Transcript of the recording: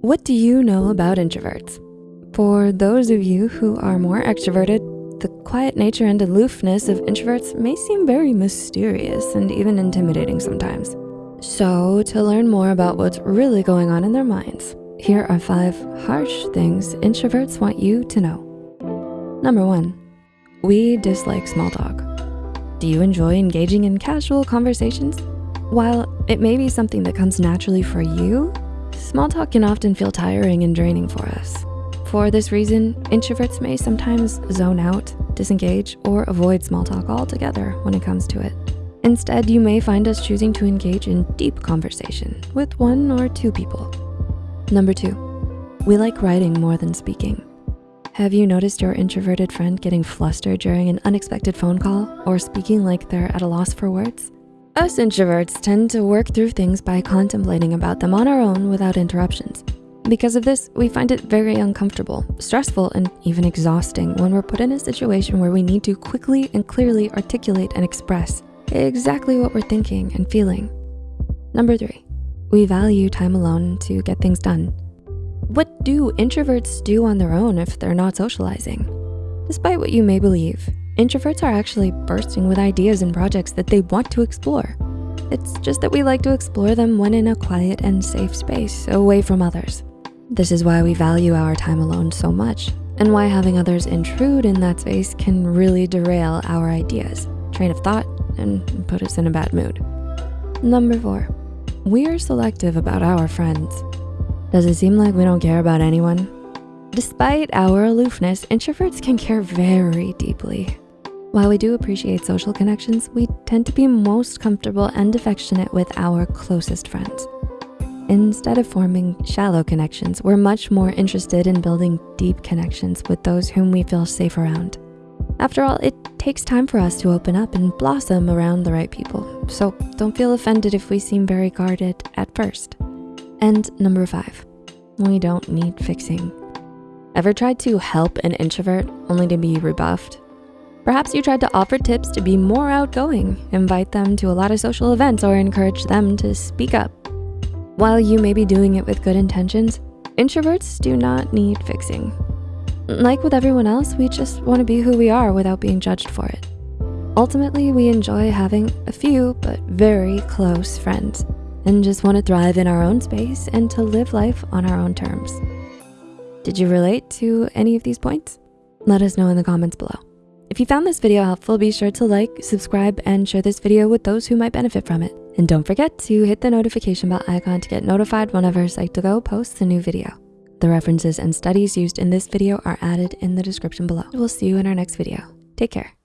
What do you know about introverts? For those of you who are more extroverted, the quiet nature and aloofness of introverts may seem very mysterious and even intimidating sometimes. So to learn more about what's really going on in their minds, here are five harsh things introverts want you to know. Number one, we dislike small talk. Do you enjoy engaging in casual conversations? While it may be something that comes naturally for you, small talk can often feel tiring and draining for us. For this reason, introverts may sometimes zone out, disengage, or avoid small talk altogether when it comes to it. Instead, you may find us choosing to engage in deep conversation with one or two people. Number two, we like writing more than speaking. Have you noticed your introverted friend getting flustered during an unexpected phone call or speaking like they're at a loss for words? Us introverts tend to work through things by contemplating about them on our own without interruptions. Because of this, we find it very uncomfortable, stressful, and even exhausting when we're put in a situation where we need to quickly and clearly articulate and express exactly what we're thinking and feeling. Number three, we value time alone to get things done. What do introverts do on their own if they're not socializing? Despite what you may believe, introverts are actually bursting with ideas and projects that they want to explore. It's just that we like to explore them when in a quiet and safe space away from others. This is why we value our time alone so much and why having others intrude in that space can really derail our ideas, train of thought, and put us in a bad mood. Number four, we are selective about our friends. Does it seem like we don't care about anyone? Despite our aloofness, introverts can care very deeply. While we do appreciate social connections, we tend to be most comfortable and affectionate with our closest friends. Instead of forming shallow connections, we're much more interested in building deep connections with those whom we feel safe around. After all, it takes time for us to open up and blossom around the right people. So don't feel offended if we seem very guarded at first. And number five, we don't need fixing. Ever tried to help an introvert only to be rebuffed? Perhaps you tried to offer tips to be more outgoing, invite them to a lot of social events, or encourage them to speak up. While you may be doing it with good intentions, introverts do not need fixing. Like with everyone else, we just wanna be who we are without being judged for it. Ultimately, we enjoy having a few, but very close friends and just wanna thrive in our own space and to live life on our own terms. Did you relate to any of these points? Let us know in the comments below. If you found this video helpful, be sure to like, subscribe, and share this video with those who might benefit from it. And don't forget to hit the notification bell icon to get notified whenever Psych2Go posts a new video. The references and studies used in this video are added in the description below. We'll see you in our next video. Take care.